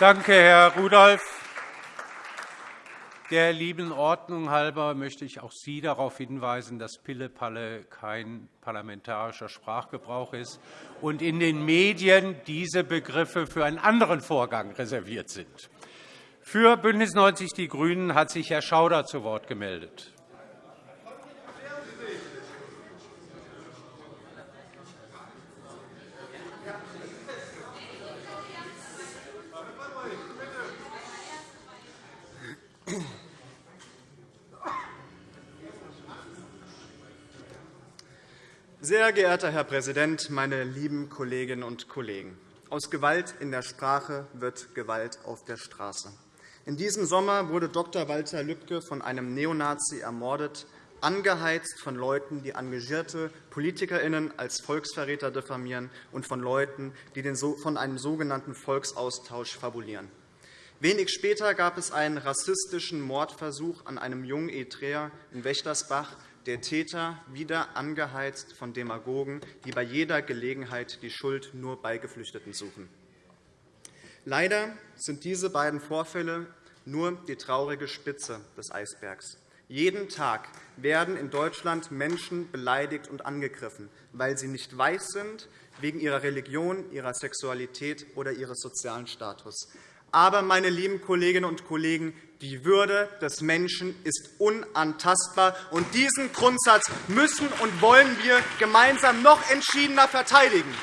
Danke, Herr Rudolph. Der lieben Ordnung halber möchte ich auch Sie darauf hinweisen, dass Pille-Palle kein parlamentarischer Sprachgebrauch ist und in den Medien diese Begriffe für einen anderen Vorgang reserviert sind. Für BÜNDNIS 90 die GRÜNEN hat sich Herr Schauder zu Wort gemeldet. Sehr geehrter Herr Präsident, meine lieben Kolleginnen und Kollegen! Aus Gewalt in der Sprache wird Gewalt auf der Straße. In diesem Sommer wurde Dr. Walter Lübcke von einem Neonazi ermordet, angeheizt von Leuten, die engagierte PolitikerInnen als Volksverräter diffamieren und von Leuten, die von einem sogenannten Volksaustausch fabulieren. Wenig später gab es einen rassistischen Mordversuch an einem jungen Eritreer in Wächtersbach, der Täter wieder angeheizt von Demagogen, die bei jeder Gelegenheit die Schuld nur bei Geflüchteten suchen. Leider sind diese beiden Vorfälle nur die traurige Spitze des Eisbergs. Jeden Tag werden in Deutschland Menschen beleidigt und angegriffen, weil sie nicht weiß sind, wegen ihrer Religion, ihrer Sexualität oder ihres sozialen Status. Aber, meine lieben Kolleginnen und Kollegen, die Würde des Menschen ist unantastbar, und diesen Grundsatz müssen und wollen wir gemeinsam noch entschiedener verteidigen.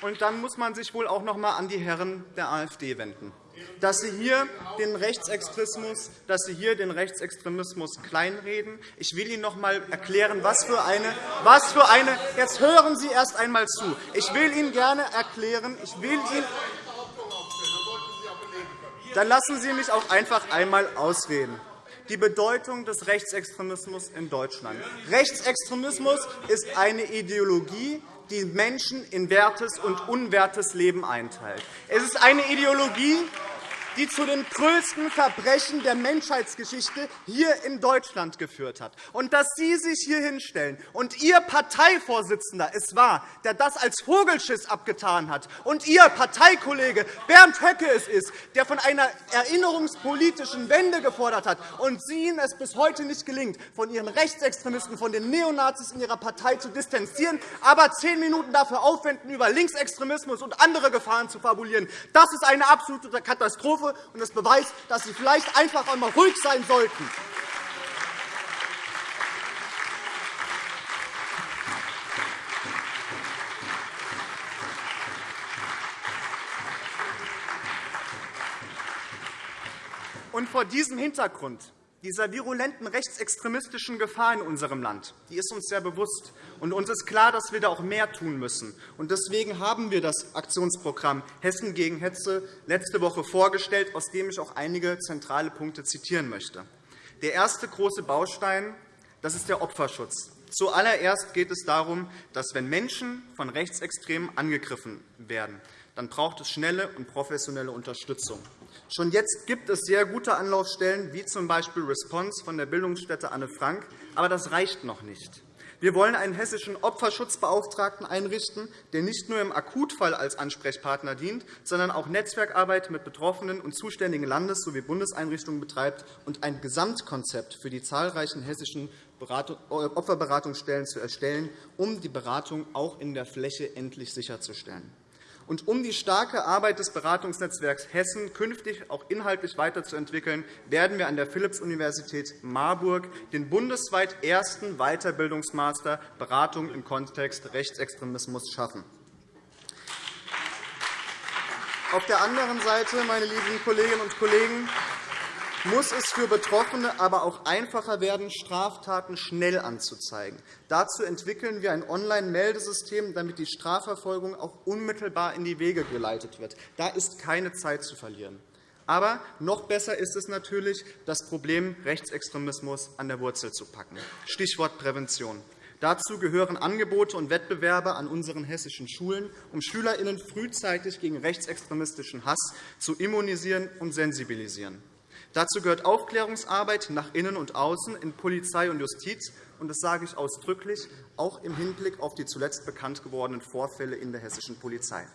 Und dann muss man sich wohl auch noch einmal an die Herren der AfD wenden dass Sie hier den Rechtsextremismus, dass Sie hier den Rechtsextremismus kleinreden. Ich will Ihnen noch einmal erklären, was für eine, was für eine Jetzt hören Sie erst einmal zu. Ich will Ihnen gerne erklären, ich will Ihnen dann lassen Sie mich auch einfach einmal ausreden. Die Bedeutung des Rechtsextremismus in Deutschland. Rechtsextremismus ist eine Ideologie, die Menschen in wertes und unwertes Leben einteilt. Es ist eine Ideologie, die zu den größten Verbrechen der Menschheitsgeschichte hier in Deutschland geführt hat. Und dass Sie sich hier hinstellen und Ihr Parteivorsitzender es war, der das als Vogelschiss abgetan hat, und Ihr Parteikollege Bernd Höcke es ist, der von einer erinnerungspolitischen Wende gefordert hat, und Sie Ihnen es bis heute nicht gelingt, von Ihren Rechtsextremisten, von den Neonazis in Ihrer Partei zu distanzieren, aber zehn Minuten dafür aufwenden, über Linksextremismus und andere Gefahren zu fabulieren, das ist eine absolute Katastrophe Katastrophe, und das beweist, dass Sie vielleicht einfach einmal ruhig sein sollten. Und vor diesem Hintergrund dieser virulenten rechtsextremistischen Gefahr in unserem Land die ist uns sehr bewusst. Und uns ist klar, dass wir da auch mehr tun müssen. Und deswegen haben wir das Aktionsprogramm Hessen gegen Hetze letzte Woche vorgestellt, aus dem ich auch einige zentrale Punkte zitieren möchte. Der erste große Baustein das ist der Opferschutz. Zuallererst geht es darum, dass, wenn Menschen von Rechtsextremen angegriffen werden, dann braucht es schnelle und professionelle Unterstützung. Schon jetzt gibt es sehr gute Anlaufstellen, wie z. B. Response von der Bildungsstätte Anne Frank. Aber das reicht noch nicht. Wir wollen einen hessischen Opferschutzbeauftragten einrichten, der nicht nur im Akutfall als Ansprechpartner dient, sondern auch Netzwerkarbeit mit Betroffenen und zuständigen Landes- sowie Bundeseinrichtungen betreibt und ein Gesamtkonzept für die zahlreichen hessischen Opferberatungsstellen zu erstellen, um die Beratung auch in der Fläche endlich sicherzustellen. Und um die starke Arbeit des Beratungsnetzwerks Hessen künftig auch inhaltlich weiterzuentwickeln, werden wir an der Philipps-Universität Marburg den bundesweit ersten Weiterbildungsmaster Beratung im Kontext Rechtsextremismus schaffen. Auf der anderen Seite, meine lieben Kolleginnen und Kollegen, muss es für Betroffene aber auch einfacher werden, Straftaten schnell anzuzeigen. Dazu entwickeln wir ein Online-Meldesystem, damit die Strafverfolgung auch unmittelbar in die Wege geleitet wird. Da ist keine Zeit zu verlieren. Aber noch besser ist es natürlich, das Problem Rechtsextremismus an der Wurzel zu packen. Stichwort Prävention. Dazu gehören Angebote und Wettbewerbe an unseren hessischen Schulen, um SchülerInnen frühzeitig gegen rechtsextremistischen Hass zu immunisieren und sensibilisieren. Dazu gehört Aufklärungsarbeit nach innen und außen in Polizei und Justiz und das sage ich ausdrücklich, auch im Hinblick auf die zuletzt bekannt gewordenen Vorfälle in der hessischen Polizei.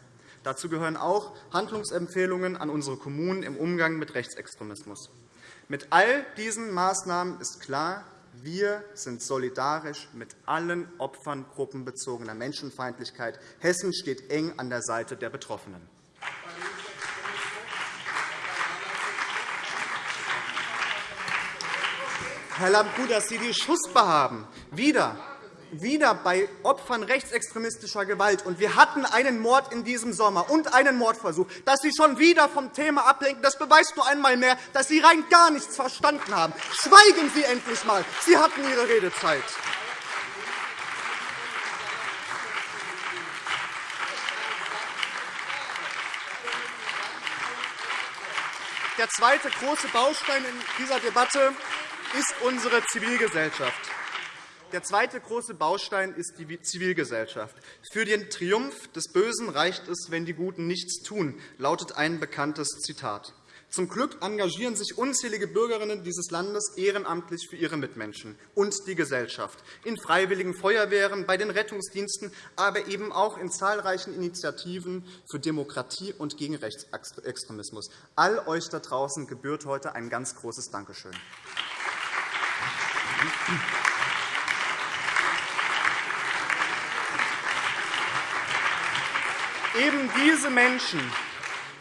Dazu gehören auch Handlungsempfehlungen an unsere Kommunen im Umgang mit Rechtsextremismus. Mit all diesen Maßnahmen ist klar, wir sind solidarisch mit allen Opfern gruppenbezogener Menschenfeindlichkeit. Hessen steht eng an der Seite der Betroffenen. Herr Lambrou, dass Sie die Schussbar haben, wieder wieder bei Opfern rechtsextremistischer Gewalt, und wir hatten einen Mord in diesem Sommer und einen Mordversuch, dass Sie schon wieder vom Thema ablenken, das beweist nur einmal mehr, dass Sie rein gar nichts verstanden haben. Schweigen Sie endlich einmal. Sie hatten Ihre Redezeit. Der zweite große Baustein in dieser Debatte ist unsere Zivilgesellschaft. Der zweite große Baustein ist die Zivilgesellschaft. Für den Triumph des Bösen reicht es, wenn die Guten nichts tun, lautet ein bekanntes Zitat. Zum Glück engagieren sich unzählige Bürgerinnen dieses Landes ehrenamtlich für ihre Mitmenschen und die Gesellschaft, in freiwilligen Feuerwehren, bei den Rettungsdiensten, aber eben auch in zahlreichen Initiativen für Demokratie und gegen Rechtsextremismus. All euch da draußen gebührt heute ein ganz großes Dankeschön. Eben diese Menschen,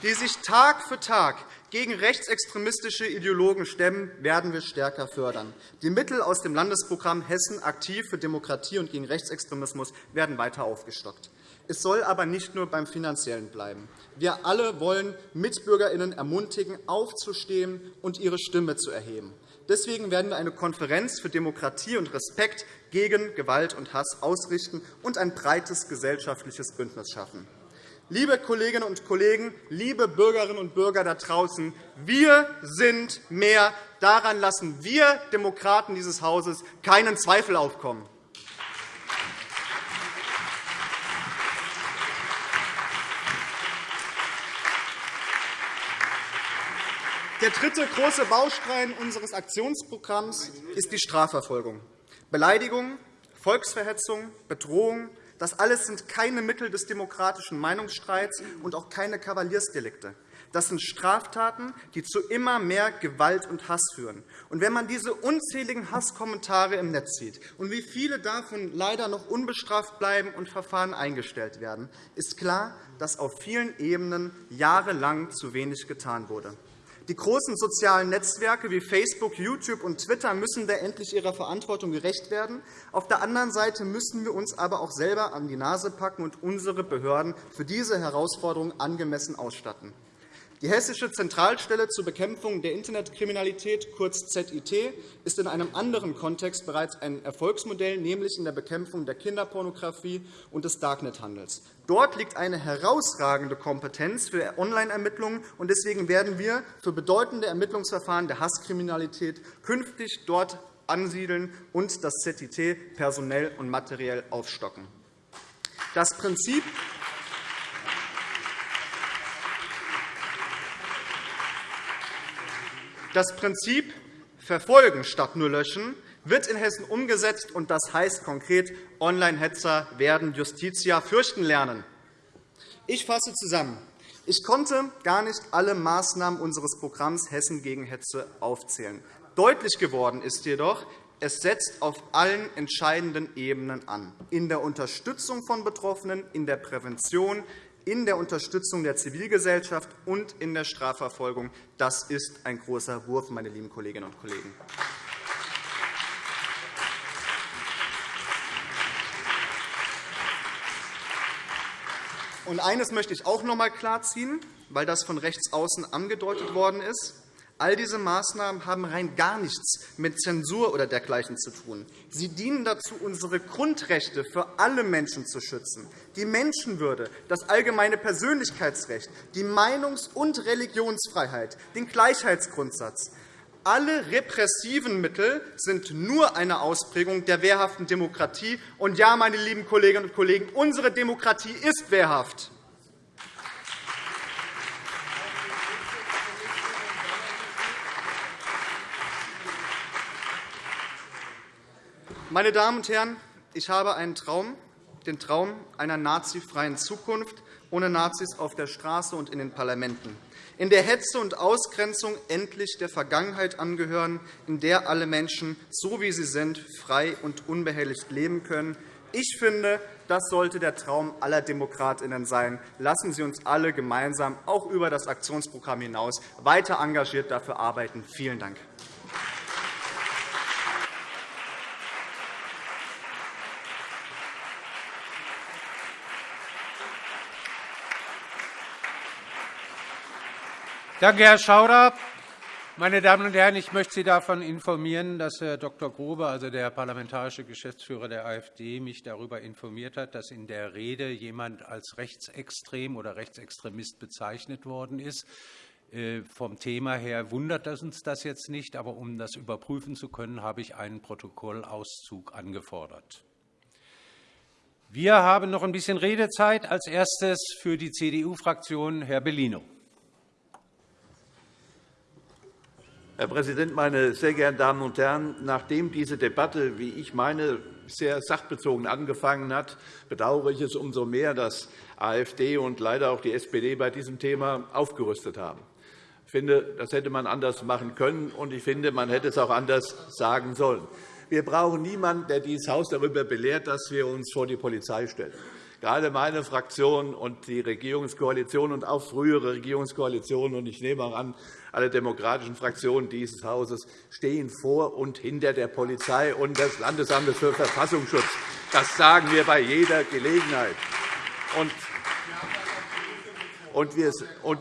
die sich Tag für Tag gegen rechtsextremistische Ideologen stemmen, werden wir stärker fördern. Die Mittel aus dem Landesprogramm Hessen aktiv für Demokratie und gegen Rechtsextremismus werden weiter aufgestockt. Es soll aber nicht nur beim Finanziellen bleiben. Wir alle wollen MitbürgerInnen ermutigen, aufzustehen und ihre Stimme zu erheben. Deswegen werden wir eine Konferenz für Demokratie und Respekt gegen Gewalt und Hass ausrichten und ein breites gesellschaftliches Bündnis schaffen. Liebe Kolleginnen und Kollegen, liebe Bürgerinnen und Bürger da draußen, wir sind mehr. Daran lassen wir Demokraten dieses Hauses keinen Zweifel aufkommen. Der dritte große Baustein unseres Aktionsprogramms ist die Strafverfolgung. Beleidigung, Volksverhetzung, Bedrohung, das alles sind keine Mittel des demokratischen Meinungsstreits und auch keine Kavaliersdelikte. Das sind Straftaten, die zu immer mehr Gewalt und Hass führen. Und wenn man diese unzähligen Hasskommentare im Netz sieht und wie viele davon leider noch unbestraft bleiben und Verfahren eingestellt werden, ist klar, dass auf vielen Ebenen jahrelang zu wenig getan wurde. Die großen sozialen Netzwerke wie Facebook, YouTube und Twitter müssen da endlich ihrer Verantwortung gerecht werden. Auf der anderen Seite müssen wir uns aber auch selber an die Nase packen und unsere Behörden für diese Herausforderung angemessen ausstatten. Die Hessische Zentralstelle zur Bekämpfung der Internetkriminalität, kurz ZIT, ist in einem anderen Kontext bereits ein Erfolgsmodell, nämlich in der Bekämpfung der Kinderpornografie und des Darknet-Handels. Dort liegt eine herausragende Kompetenz für Online-Ermittlungen. Deswegen werden wir für bedeutende Ermittlungsverfahren der Hasskriminalität künftig dort ansiedeln und das ZIT personell und materiell aufstocken. Das Prinzip Das Prinzip Verfolgen statt nur löschen wird in Hessen umgesetzt, und das heißt konkret, Online-Hetzer werden Justitia fürchten lernen. Ich fasse zusammen. Ich konnte gar nicht alle Maßnahmen unseres Programms Hessen gegen Hetze aufzählen. Deutlich geworden ist jedoch, es setzt auf allen entscheidenden Ebenen an, in der Unterstützung von Betroffenen, in der Prävention, in der Unterstützung der Zivilgesellschaft und in der Strafverfolgung. Das ist ein großer Wurf, meine lieben Kolleginnen und Kollegen. Und eines möchte ich auch noch einmal klarziehen, weil das von rechts außen angedeutet worden ist. All diese Maßnahmen haben rein gar nichts mit Zensur oder dergleichen zu tun. Sie dienen dazu, unsere Grundrechte für alle Menschen zu schützen, die Menschenwürde, das allgemeine Persönlichkeitsrecht, die Meinungs- und Religionsfreiheit, den Gleichheitsgrundsatz. Alle repressiven Mittel sind nur eine Ausprägung der wehrhaften Demokratie. Und ja, meine lieben Kolleginnen und Kollegen, unsere Demokratie ist wehrhaft. Meine Damen und Herren, ich habe einen Traum, den Traum einer nazifreien Zukunft ohne Nazis auf der Straße und in den Parlamenten, in der Hetze und Ausgrenzung endlich der Vergangenheit angehören, in der alle Menschen, so wie sie sind, frei und unbehelligt leben können. Ich finde, das sollte der Traum aller DemokratInnen sein. Lassen Sie uns alle gemeinsam, auch über das Aktionsprogramm hinaus, weiter engagiert dafür arbeiten. Vielen Dank. Danke, Herr Schauder. Meine Damen und Herren, ich möchte Sie davon informieren, dass Herr Dr. Grobe, also der parlamentarische Geschäftsführer der AfD, mich darüber informiert hat, dass in der Rede jemand als rechtsextrem oder Rechtsextremist bezeichnet worden ist. Äh, vom Thema her wundert uns das jetzt nicht, aber um das überprüfen zu können, habe ich einen Protokollauszug angefordert. Wir haben noch ein bisschen Redezeit. Als erstes für die CDU-Fraktion Herr Bellino. Herr Präsident, meine sehr geehrten Damen und Herren! Nachdem diese Debatte, wie ich meine, sehr sachbezogen angefangen hat, bedauere ich es umso mehr, dass AfD und leider auch die SPD bei diesem Thema aufgerüstet haben. Ich finde, das hätte man anders machen können, und ich finde, man hätte es auch anders sagen sollen. Wir brauchen niemanden, der dieses Haus darüber belehrt, dass wir uns vor die Polizei stellen. Gerade meine Fraktion und die Regierungskoalition und auch frühere Regierungskoalitionen, und ich nehme auch an, alle demokratischen Fraktionen dieses Hauses stehen vor und hinter der Polizei und des Landesamtes für Verfassungsschutz. Das sagen wir bei jeder Gelegenheit. Und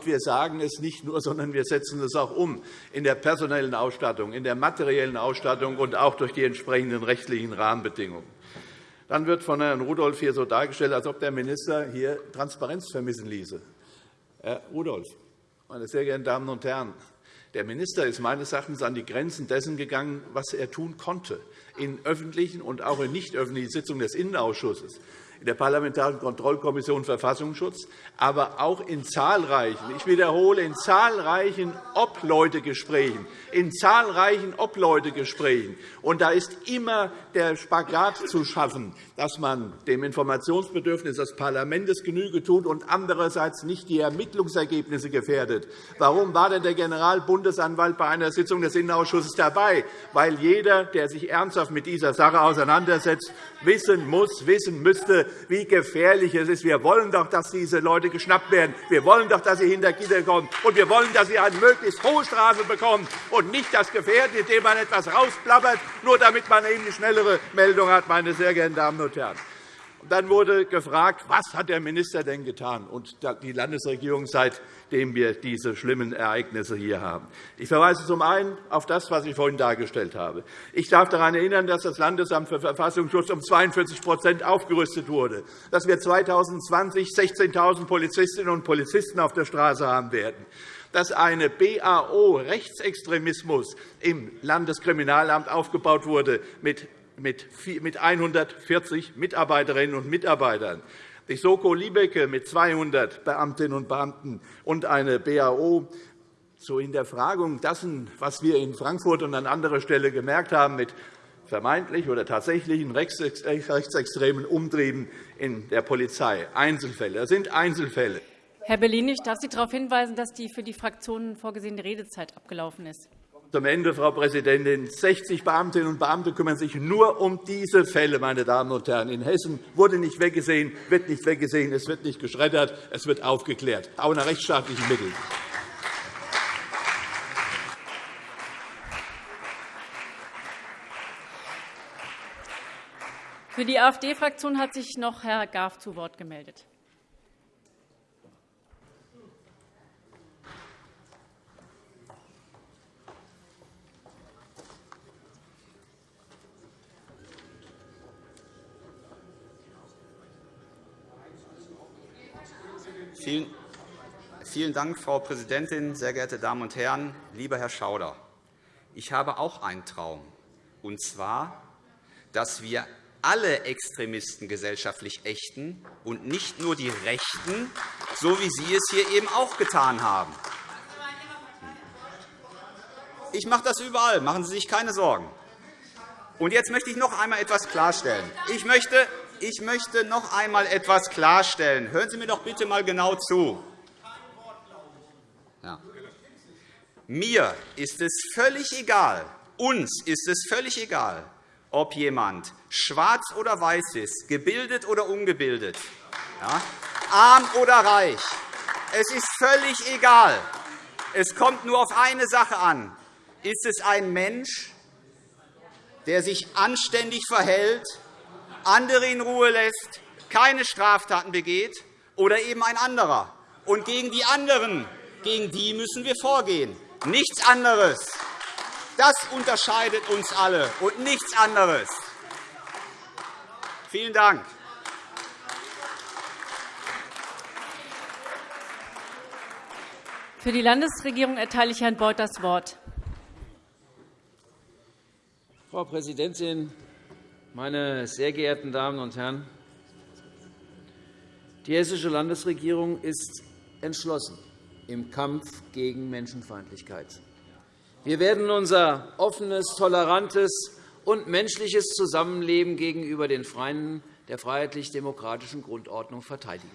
wir sagen es nicht nur, sondern wir setzen es auch um in der personellen Ausstattung, in der materiellen Ausstattung und auch durch die entsprechenden rechtlichen Rahmenbedingungen. Dann wird von Herrn Rudolph hier so dargestellt, als ob der Minister hier Transparenz vermissen ließe. Herr Rudolph, meine sehr geehrten Damen und Herren, der Minister ist meines Erachtens an die Grenzen dessen gegangen, was er tun konnte, in öffentlichen und auch in nicht öffentlichen Sitzungen des Innenausschusses in der Parlamentarischen Kontrollkommission Verfassungsschutz, aber auch in zahlreichen, ich wiederhole, in zahlreichen Obleutegesprächen, in zahlreichen Obleutegesprächen. Und da ist immer der Spagat zu schaffen, dass man dem Informationsbedürfnis des Parlaments Genüge tut und andererseits nicht die Ermittlungsergebnisse gefährdet. Warum war denn der Generalbundesanwalt bei einer Sitzung des Innenausschusses dabei? Weil jeder, der sich ernsthaft mit dieser Sache auseinandersetzt, wissen muss, wissen müsste, wie gefährlich es ist. Wir wollen doch, dass diese Leute geschnappt werden. Wir wollen doch, dass sie hinter Gitter kommen. Und wir wollen, dass sie eine möglichst hohe Strafe bekommen und nicht das Gefährden, indem man etwas rausplappert, nur damit man eben eine schnellere Meldung hat, meine sehr geehrten Damen und Herren. Dann wurde gefragt, was hat der Minister denn getan und die Landesregierung, seitdem wir diese schlimmen Ereignisse hier haben. Ich verweise zum einen auf das, was ich vorhin dargestellt habe. Ich darf daran erinnern, dass das Landesamt für Verfassungsschutz um 42% aufgerüstet wurde, dass wir 2020 16.000 Polizistinnen und Polizisten auf der Straße haben werden dass eine BAO Rechtsextremismus im Landeskriminalamt aufgebaut wurde mit mit 140 Mitarbeiterinnen und Mitarbeitern, die Soko Liebecke mit 200 Beamtinnen und Beamten und eine BAO zur Hinterfragung dessen, was wir in Frankfurt und an anderer Stelle gemerkt haben, mit vermeintlich oder tatsächlichen rechtsextremen Umtrieben in der Polizei. Einzelfälle. Das sind Einzelfälle. Herr Bellini, ich darf Sie darauf hinweisen, dass die für die Fraktionen vorgesehene Redezeit abgelaufen ist zum Ende, Frau Präsidentin. 60 Beamtinnen und Beamte kümmern sich nur um diese Fälle. Meine Damen und Herren. In Hessen wurde nicht weggesehen, wird nicht weggesehen, es wird nicht geschreddert, es wird aufgeklärt, auch nach rechtsstaatlichen Mitteln. Für die AfD-Fraktion hat sich noch Herr Graf zu Wort gemeldet. Vielen Dank, Frau Präsidentin, sehr geehrte Damen und Herren! Lieber Herr Schauder, ich habe auch einen Traum, und zwar, dass wir alle Extremisten gesellschaftlich ächten und nicht nur die Rechten, so wie Sie es hier eben auch getan haben. Ich mache das überall. Machen Sie sich keine Sorgen. Und jetzt möchte ich noch einmal etwas klarstellen. Ich möchte, ich möchte noch einmal etwas klarstellen. Hören Sie mir doch bitte einmal genau zu. Ja. Mir ist es völlig egal, uns ist es völlig egal, ob jemand schwarz oder weiß ist, gebildet oder ungebildet, ja, arm oder reich. Es ist völlig egal. Es kommt nur auf eine Sache an. Ist es ein Mensch, der sich anständig verhält, andere in Ruhe lässt, keine Straftaten begeht, oder eben ein anderer? Und gegen die anderen, gegen die müssen wir vorgehen. Nichts anderes. Das unterscheidet uns alle und nichts anderes. Vielen Dank. Für die Landesregierung erteile ich Herrn Beuth das Wort. Frau Präsidentin, meine sehr geehrten Damen und Herren! Die Hessische Landesregierung ist entschlossen im Kampf gegen Menschenfeindlichkeit. Wir werden unser offenes, tolerantes und menschliches Zusammenleben gegenüber den Freien der freiheitlich-demokratischen Grundordnung verteidigen.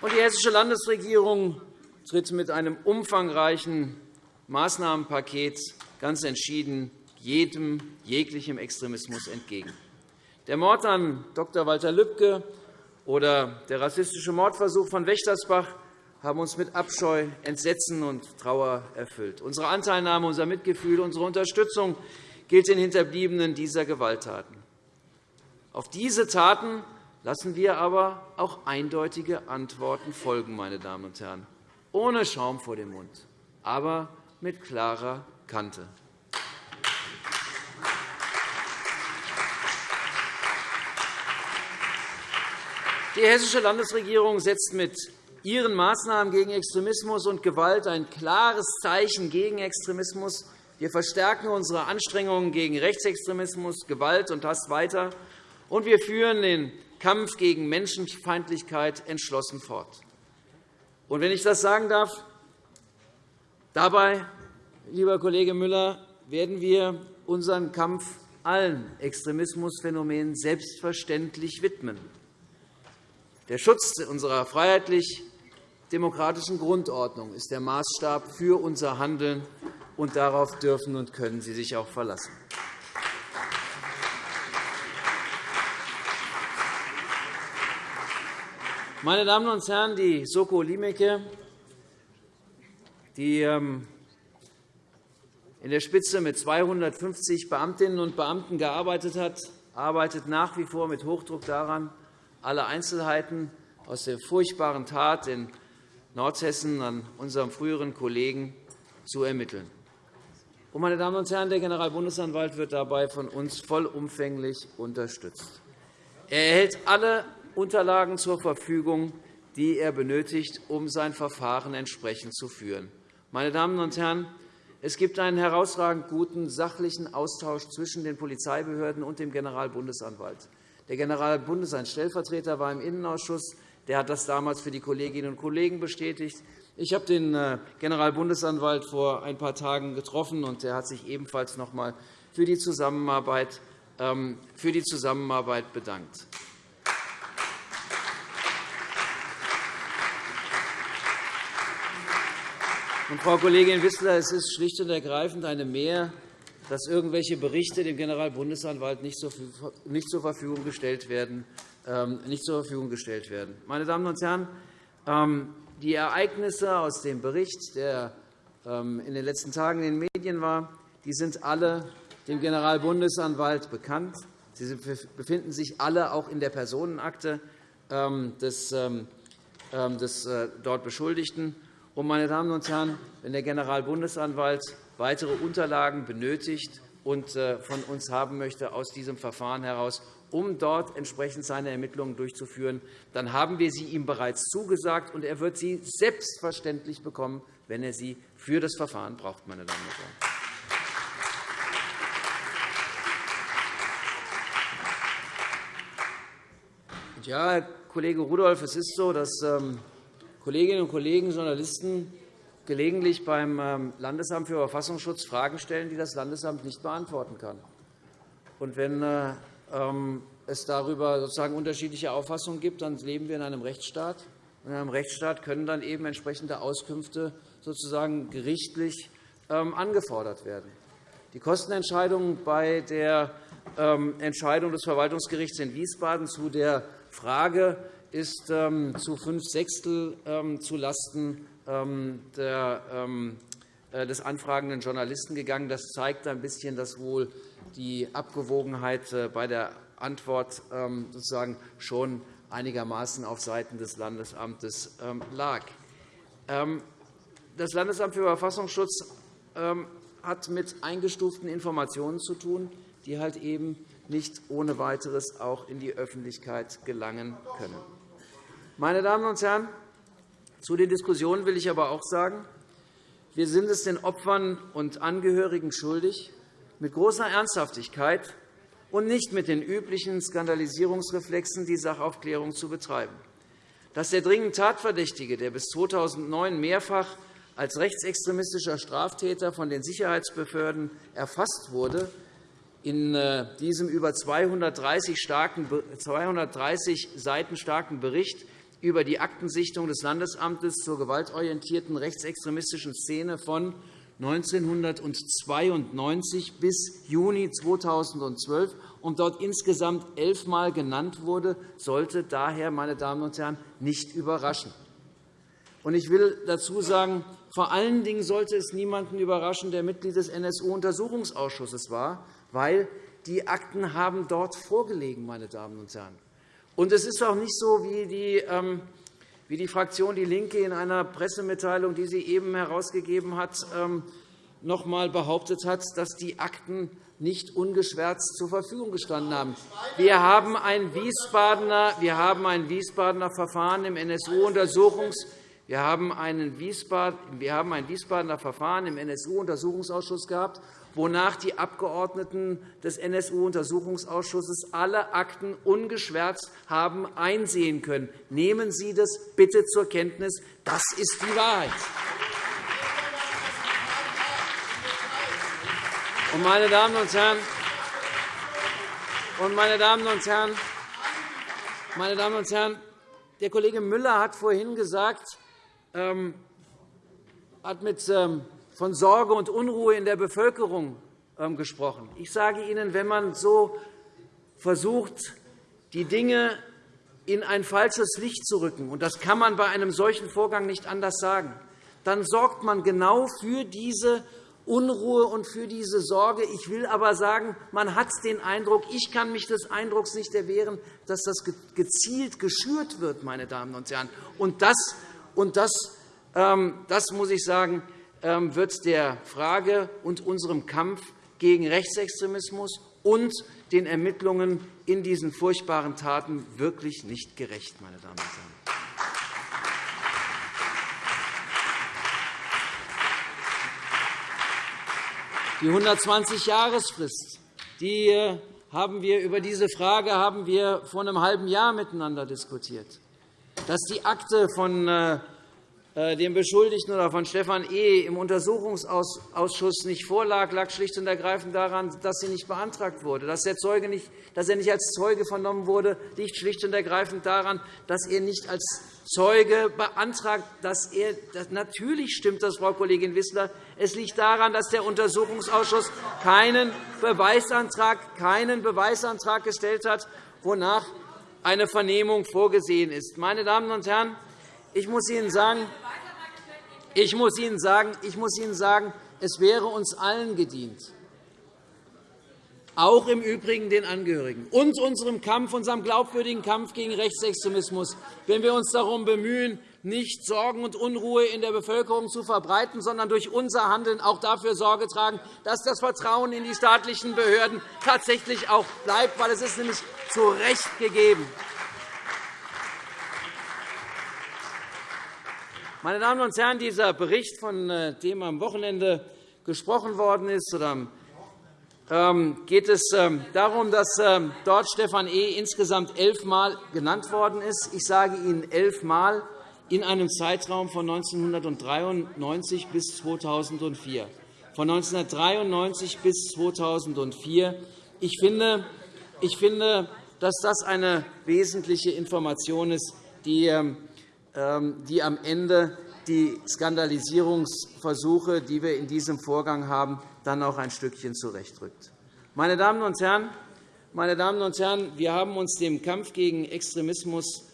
Und. Die Hessische Landesregierung tritt mit einem umfangreichen Maßnahmenpaket ganz entschieden jedem, jeglichem Extremismus entgegen. Der Mord an Dr. Walter Lübcke oder der rassistische Mordversuch von Wächtersbach haben uns mit Abscheu, Entsetzen und Trauer erfüllt. Unsere Anteilnahme, unser Mitgefühl, unsere Unterstützung gilt den Hinterbliebenen dieser Gewalttaten. Auf diese Taten lassen wir aber auch eindeutige Antworten folgen, meine Damen und Herren, ohne Schaum vor dem Mund, aber mit klarer Kante. Die Hessische Landesregierung setzt mit ihren Maßnahmen gegen Extremismus und Gewalt ein klares Zeichen gegen Extremismus. Wir verstärken unsere Anstrengungen gegen Rechtsextremismus, Gewalt und Hass weiter, und wir führen den Kampf gegen Menschenfeindlichkeit entschlossen fort. Und wenn ich das sagen darf, dabei, lieber Kollege Müller, werden wir unseren Kampf allen Extremismusphänomenen selbstverständlich widmen. Der Schutz unserer freiheitlich-demokratischen Grundordnung ist der Maßstab für unser Handeln, und darauf dürfen und können Sie sich auch verlassen. Meine Damen und Herren, die Soko Limeke, die ähm, in der Spitze mit 250 Beamtinnen und Beamten gearbeitet hat, arbeitet nach wie vor mit Hochdruck daran, alle Einzelheiten aus der furchtbaren Tat in Nordhessen an unserem früheren Kollegen zu ermitteln. Meine Damen und Herren, der Generalbundesanwalt wird dabei von uns vollumfänglich unterstützt. Er erhält alle Unterlagen zur Verfügung, die er benötigt, um sein Verfahren entsprechend zu führen. Meine Damen und Herren, es gibt einen herausragend guten sachlichen Austausch zwischen den Polizeibehörden und dem Generalbundesanwalt. Der Generalbundesanwalt Stellvertreter war im Innenausschuss. Der hat das damals für die Kolleginnen und Kollegen bestätigt. Ich habe den äh, Generalbundesanwalt vor ein paar Tagen getroffen, und er hat sich ebenfalls noch einmal für die Zusammenarbeit ähm, bedankt. Frau Kollegin Wissler, es ist schlicht und ergreifend eine Mehr, dass irgendwelche Berichte dem Generalbundesanwalt nicht zur Verfügung gestellt werden. Ähm, nicht zur Verfügung gestellt werden. Meine Damen und Herren, ähm, die Ereignisse aus dem Bericht, der ähm, in den letzten Tagen in den Medien war, die sind alle dem Generalbundesanwalt bekannt. Sie befinden sich alle auch in der Personenakte des, des äh, dort Beschuldigten. Und, meine Damen und Herren, wenn der Generalbundesanwalt weitere Unterlagen benötigt und äh, von uns haben möchte aus diesem Verfahren heraus, um dort entsprechend seine Ermittlungen durchzuführen, dann haben wir sie ihm bereits zugesagt, und er wird sie selbstverständlich bekommen, wenn er sie für das Verfahren braucht. Meine Damen und Herren. Ja, Herr Kollege Rudolph, es ist so, dass ähm, Kolleginnen und Kollegen, Journalisten gelegentlich beim ähm, Landesamt für Verfassungsschutz Fragen stellen, die das Landesamt nicht beantworten kann. Und wenn äh, ähm, es darüber sozusagen unterschiedliche Auffassungen gibt, dann leben wir in einem Rechtsstaat. In einem Rechtsstaat können dann eben entsprechende Auskünfte sozusagen gerichtlich ähm, angefordert werden. Die Kostenentscheidung bei der Entscheidung des Verwaltungsgerichts in Wiesbaden zu der Frage ist zu fünf Sechstel zulasten ähm, ähm, äh, des anfragenden Journalisten gegangen. Das zeigt ein bisschen, dass wohl die Abgewogenheit äh, bei der Antwort ähm, sozusagen schon einigermaßen auf Seiten des Landesamtes lag. Das Landesamt für Verfassungsschutz hat mit eingestuften Informationen zu tun, die halt eben nicht ohne weiteres auch in die Öffentlichkeit gelangen können. Meine Damen und Herren, zu den Diskussionen will ich aber auch sagen, wir sind es den Opfern und Angehörigen schuldig, mit großer Ernsthaftigkeit und nicht mit den üblichen Skandalisierungsreflexen die Sachaufklärung zu betreiben. Dass der dringend Tatverdächtige, der bis 2009 mehrfach als rechtsextremistischer Straftäter von den Sicherheitsbehörden erfasst wurde, in äh, diesem über 230 Seiten starken Bericht über die Aktensichtung des Landesamtes zur gewaltorientierten rechtsextremistischen Szene von 1992 bis Juni 2012 und dort insgesamt elfmal genannt wurde, sollte daher, meine Damen und Herren, nicht überraschen. Ich will dazu sagen, vor allen Dingen sollte es niemanden überraschen, der Mitglied des NSU-Untersuchungsausschusses war, weil die Akten haben dort vorgelegen, meine Damen und Herren. Und es ist auch nicht so, wie die, ähm, wie die Fraktion DIE LINKE in einer Pressemitteilung, die sie eben herausgegeben hat, ähm, noch einmal behauptet hat, dass die Akten nicht ungeschwärzt zur Verfügung gestanden haben. Wir haben ein Wiesbadener, wir haben ein Wiesbadener Verfahren im NSU-Untersuchungs wir haben, ein Wiesbadener Verfahren im NSU-Untersuchungsausschuss gehabt, wonach die Abgeordneten des NSU-Untersuchungsausschusses alle Akten ungeschwärzt haben einsehen können. Nehmen Sie das bitte zur Kenntnis. Das ist die Wahrheit. Meine Damen und Herren, meine Damen und Herren, meine Damen und Herren, der Kollege Müller hat vorhin gesagt, hat mit ähm, von Sorge und Unruhe in der Bevölkerung ähm, gesprochen. Ich sage Ihnen, wenn man so versucht, die Dinge in ein falsches Licht zu rücken, und das kann man bei einem solchen Vorgang nicht anders sagen, dann sorgt man genau für diese Unruhe und für diese Sorge. Ich will aber sagen, man hat den Eindruck, ich kann mich des Eindrucks nicht erwehren, dass das gezielt geschürt wird, meine Damen und Herren. Und das, und das, ähm, das muss ich sagen, ähm, wird der Frage und unserem Kampf gegen Rechtsextremismus und den Ermittlungen in diesen furchtbaren Taten wirklich nicht gerecht. Meine Damen und Herren. Die 120-Jahresfrist die äh, haben wir über diese Frage haben wir vor einem halben Jahr miteinander diskutiert. Dass die Akte von äh, äh, dem Beschuldigten oder von Stefan E. im Untersuchungsausschuss nicht vorlag, lag schlicht und ergreifend daran, dass sie nicht beantragt wurde. Dass, der Zeuge nicht, dass er nicht als Zeuge vernommen wurde, liegt schlicht und ergreifend daran, dass er nicht als Zeuge beantragt, dass er natürlich stimmt das, Frau Kollegin Wissler. Es liegt daran, dass der Untersuchungsausschuss keinen Beweisantrag, keinen Beweisantrag gestellt hat, wonach eine Vernehmung vorgesehen ist. Meine Damen und Herren, ich muss Ihnen sagen, ich muss Ihnen sagen, ich muss Ihnen sagen es wäre uns allen gedient, auch im Übrigen den Angehörigen und unserem Kampf, unserem glaubwürdigen Kampf gegen Rechtsextremismus, wenn wir uns darum bemühen, nicht Sorgen und Unruhe in der Bevölkerung zu verbreiten, sondern durch unser Handeln auch dafür Sorge tragen, dass das Vertrauen in die staatlichen Behörden tatsächlich auch bleibt, weil es ist nämlich zu Recht gegeben. Meine Damen und Herren, dieser Bericht, von äh, dem am Wochenende gesprochen worden ist, ähm, geht es ähm, darum, dass ähm, dort Stefan E. insgesamt elfmal genannt worden ist. Ich sage Ihnen elfmal. In einem Zeitraum von 1993 bis 2004. Von 1993 bis 2004. Ich finde, ich finde, dass das eine wesentliche Information ist, die, ähm, die am Ende die Skandalisierungsversuche, die wir in diesem Vorgang haben, dann auch ein Stückchen zurechtrückt. Meine Damen und Herren, meine Damen und Herren, wir haben uns dem Kampf gegen Extremismus ähm,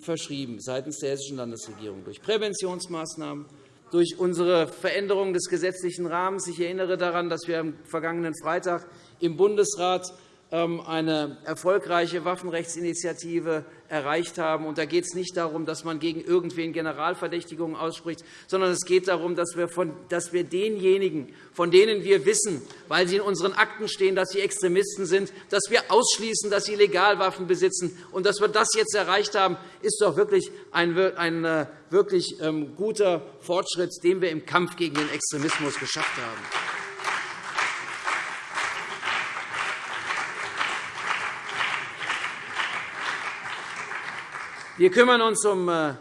verschrieben seitens der Hessischen Landesregierung durch Präventionsmaßnahmen, durch unsere Veränderung des gesetzlichen Rahmens. Ich erinnere daran, dass wir am vergangenen Freitag im Bundesrat ähm, eine erfolgreiche Waffenrechtsinitiative erreicht haben. Da geht es nicht darum, dass man gegen irgendwen Generalverdächtigungen ausspricht, sondern es geht darum, dass wir, von, dass wir denjenigen, von denen wir wissen, weil sie in unseren Akten stehen, dass sie Extremisten sind, dass wir ausschließen, dass sie Legalwaffen besitzen. Und dass wir das jetzt erreicht haben, ist doch wirklich ein, ein äh, wirklich ähm, guter Fortschritt, den wir im Kampf gegen den Extremismus geschafft haben. Wir kümmern uns um äh,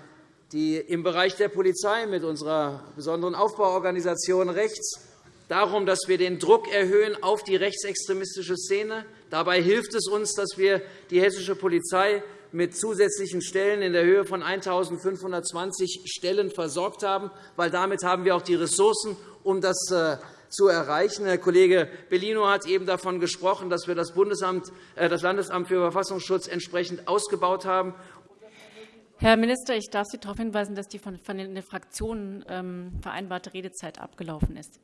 die, im Bereich der Polizei mit unserer besonderen Aufbauorganisation rechts darum, dass wir den Druck erhöhen auf die rechtsextremistische Szene. Dabei hilft es uns, dass wir die hessische Polizei mit zusätzlichen Stellen in der Höhe von 1.520 Stellen versorgt haben, weil damit haben wir auch die Ressourcen, um das äh, zu erreichen. Herr Kollege Bellino hat eben davon gesprochen, dass wir das, Bundesamt, äh, das Landesamt für Verfassungsschutz entsprechend ausgebaut haben. Herr Minister, ich darf Sie darauf hinweisen, dass die von den Fraktionen ähm, vereinbarte Redezeit abgelaufen ist.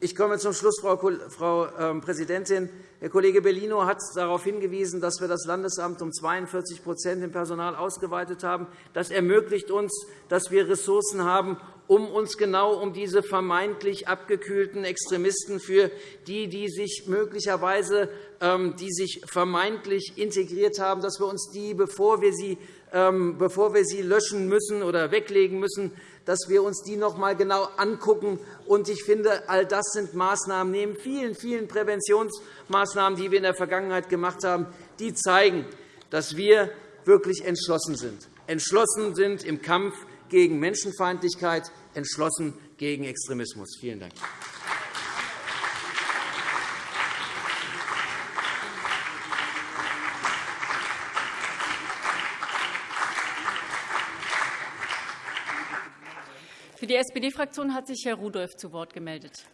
Ich komme zum Schluss, Frau ähm, Präsidentin. Herr Kollege Bellino hat darauf hingewiesen, dass wir das Landesamt um 42% im Personal ausgeweitet haben. Das ermöglicht uns, dass wir Ressourcen haben, um uns genau um diese vermeintlich abgekühlten Extremisten, für die, die sich möglicherweise ähm, die sich vermeintlich integriert haben, dass wir uns die, bevor wir sie bevor wir sie löschen müssen oder weglegen müssen, dass wir uns die noch einmal genau angucken. Ich finde, all das sind Maßnahmen neben vielen, vielen Präventionsmaßnahmen, die wir in der Vergangenheit gemacht haben, die zeigen, dass wir wirklich entschlossen sind. Entschlossen sind im Kampf gegen Menschenfeindlichkeit, entschlossen gegen Extremismus. Vielen Dank. Die SPD-Fraktion hat sich Herr Rudolph zu Wort gemeldet.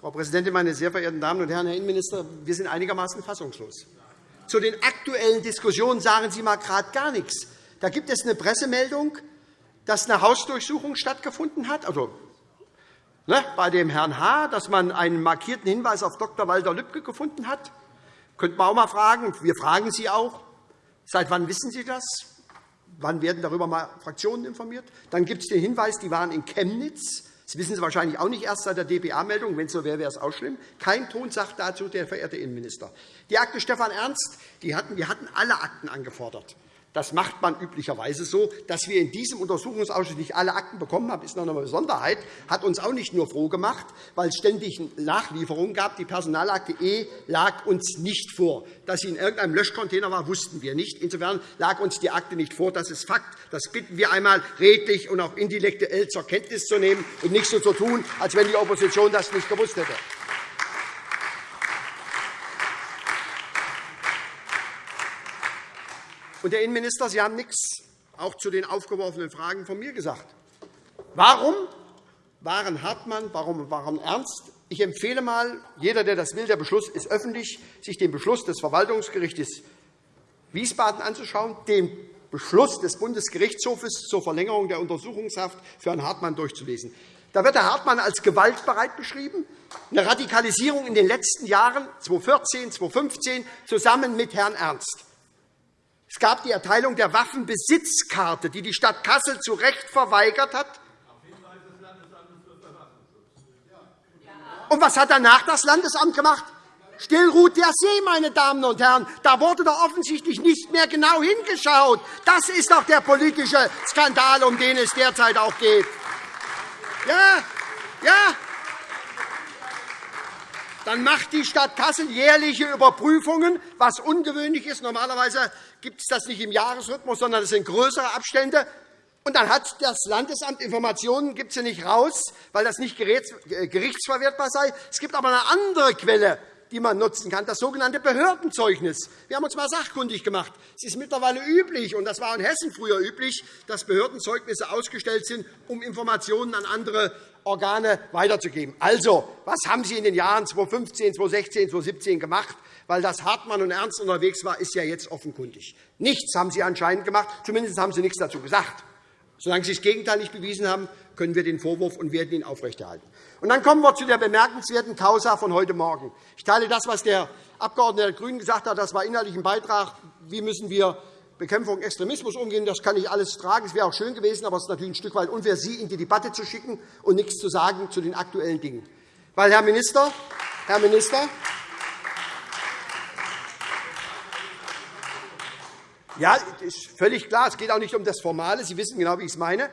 Frau Präsidentin, meine sehr verehrten Damen und Herren! Herr Innenminister, wir sind einigermaßen fassungslos. Zu den aktuellen Diskussionen sagen Sie mal gerade gar nichts. Da gibt es eine Pressemeldung, dass eine Hausdurchsuchung stattgefunden hat, also ne, bei dem Herrn H., dass man einen markierten Hinweis auf Dr. Walter Lübcke gefunden hat. Könnte man auch mal fragen. Wir fragen Sie auch. Seit wann wissen Sie das? Wann werden darüber mal Fraktionen informiert? Dann gibt es den Hinweis, die waren in Chemnitz. Das wissen Sie wahrscheinlich auch nicht erst seit der dpa-Meldung. Wenn es so wäre, wäre es auch schlimm. Kein Ton sagt dazu der verehrte Innenminister. Die Akte Stefan Ernst, die hatten, wir hatten alle Akten angefordert. Das macht man üblicherweise so. Dass wir in diesem Untersuchungsausschuss nicht alle Akten bekommen haben, ist noch eine Besonderheit, hat uns auch nicht nur froh gemacht, weil es ständig Nachlieferungen gab. Die Personalakte E lag uns nicht vor. Dass sie in irgendeinem Löschcontainer war, wussten wir nicht. Insofern lag uns die Akte nicht vor. Das ist Fakt. Das bitten wir einmal redlich und auch intellektuell zur Kenntnis zu nehmen und nicht so zu tun, als wenn die Opposition das nicht gewusst hätte. Und, Herr Innenminister, Sie haben nichts auch zu den aufgeworfenen Fragen von mir gesagt. Warum waren Hartmann, warum waren Ernst? Ich empfehle einmal, jeder, der das will, der Beschluss ist öffentlich, sich den Beschluss des Verwaltungsgerichts Wiesbaden anzuschauen, den Beschluss des Bundesgerichtshofes zur Verlängerung der Untersuchungshaft für Herrn Hartmann durchzulesen. Da wird Herr Hartmann als gewaltbereit beschrieben, eine Radikalisierung in den letzten Jahren 2014, 2015 zusammen mit Herrn Ernst. Es gab die Erteilung der Waffenbesitzkarte, die die Stadt Kassel zu Recht verweigert hat. Und was hat danach das Landesamt gemacht? Still ruht der See, meine Damen und Herren. Da wurde doch offensichtlich nicht mehr genau hingeschaut. Das ist doch der politische Skandal, um den es derzeit auch geht. Ja, ja. Dann macht die Stadt Kassel jährliche Überprüfungen, was ungewöhnlich ist. Normalerweise gibt es das nicht im Jahresrhythmus, sondern es sind größere Abstände. Und dann hat das Landesamt Informationen, gibt sie nicht raus, weil das nicht äh, gerichtsverwertbar sei. Es gibt aber eine andere Quelle, die man nutzen kann, das sogenannte Behördenzeugnis. Wir haben uns einmal sachkundig gemacht. Es ist mittlerweile üblich, und das war in Hessen früher üblich, dass Behördenzeugnisse ausgestellt sind, um Informationen an andere Organe weiterzugeben. Also, was haben Sie in den Jahren 2015, 2016, 2017 gemacht? Weil das Hartmann und Ernst unterwegs war, ist ja jetzt offenkundig. Nichts haben Sie anscheinend gemacht. Zumindest haben Sie nichts dazu gesagt. Solange Sie das Gegenteil nicht bewiesen haben, können wir den Vorwurf und werden ihn aufrechterhalten. Und dann kommen wir zu der bemerkenswerten Causa von heute Morgen. Ich teile das, was der Abgeordnete der GRÜNEN gesagt hat. Das war inhaltlich ein Beitrag. Wie müssen wir Bekämpfung Extremismus umgehen? Das kann ich alles tragen. Es wäre auch schön gewesen, aber es ist natürlich ein Stück weit unfair, Sie in die Debatte zu schicken und nichts zu sagen zu den aktuellen Dingen. Weil, Herr Minister, Herr Minister, Ja, ist völlig klar. Es geht auch nicht um das Formale. Sie wissen genau, wie ich es meine.